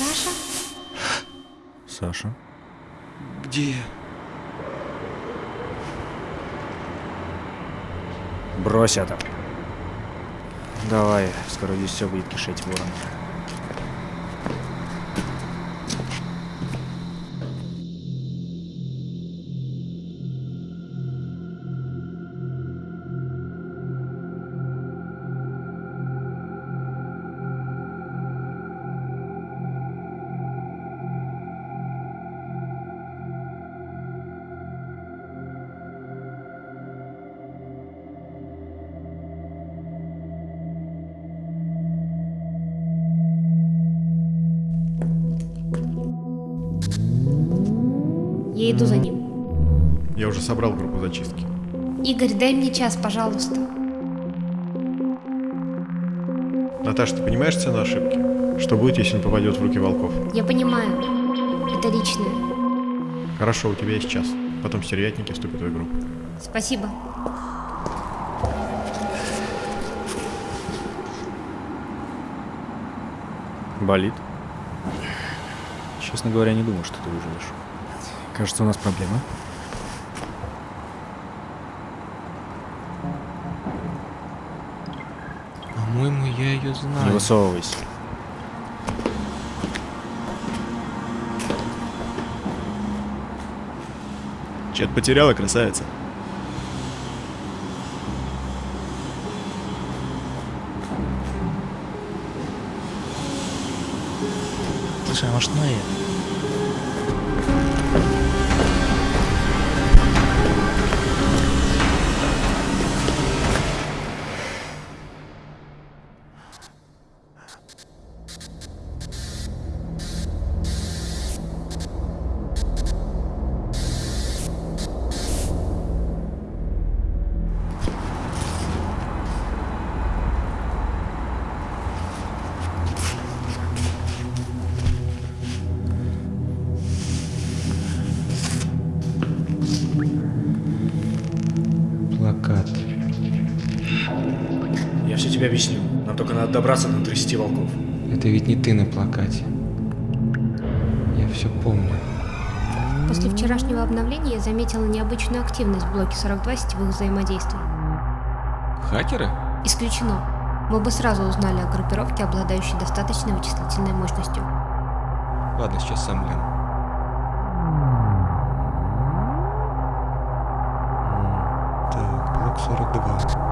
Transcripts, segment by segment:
Саша? Саша? Где? Брось это. Давай, скоро здесь все будет кишеть вороном. Я иду за ним. Я уже собрал группу зачистки. Игорь, дай мне час, пожалуйста. Наташа, ты понимаешь цену ошибки? Что будет, если он попадет в руки волков? Я понимаю. Это личное. Хорошо, у тебя есть час. Потом стервятники вступят в игру. Спасибо. Болит? Честно говоря, не думал, что ты выживешь. Кажется, у нас проблема. По-моему, я ее Не знаю. высовывайся. Чет потеряла, красавица. Слушай, а может Ноя? Плакат. Все тебе объясню. Нам только надо добраться до 30 волков. Это ведь не ты на плакате. Я все помню. После вчерашнего обновления я заметила необычную активность в блоке 42 сетевых взаимодействий. Хакеры? Исключено. Мы бы сразу узнали о группировке, обладающей достаточной вычислительной мощностью. Ладно, сейчас сам гляну. Так, блок 42.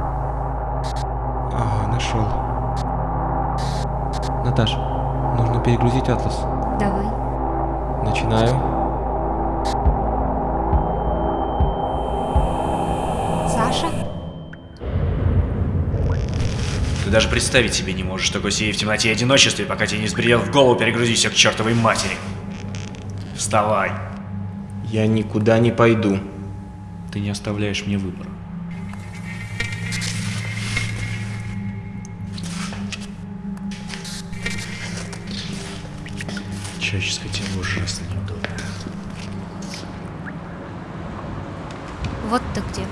Нашел. Наташ, нужно перегрузить атлас. Давай. Начинаю. Саша? Ты даже представить себе не можешь такой сидеть в темноте и одиночестве, пока тебе не сбредет в голову перегрузить все к чертовой матери. Вставай. Я никуда не пойду. Ты не оставляешь мне выбора. Человеческое тело ужасно неудобно. Вот ты где.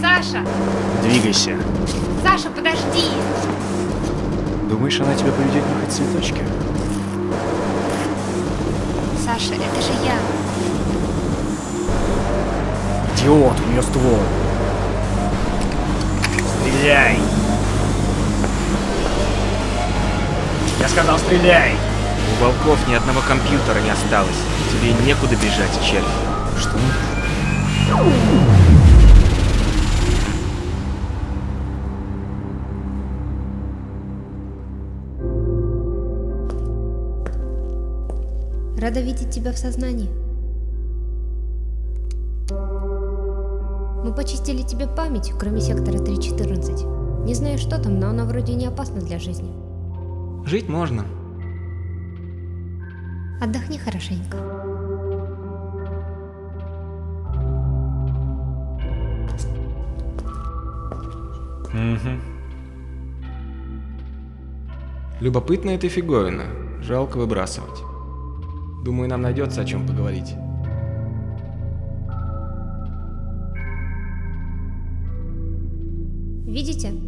Саша! Двигайся. Саша, подожди! Думаешь, она тебя поведет нюхать цветочки? Саша, это же я. Идиот, у нее ствол. Стреляй! Я сказал, стреляй! У волков ни одного компьютера не осталось. Тебе некуда бежать, червь. Что? Рада видеть тебя в сознании. Мы почистили тебе память, кроме сектора 314. Не знаю, что там, но она вроде не опасна для жизни. Жить можно. Отдохни хорошенько. Угу. Любопытная эта фиговина. Жалко выбрасывать. Думаю, нам найдется о чем поговорить. Видите?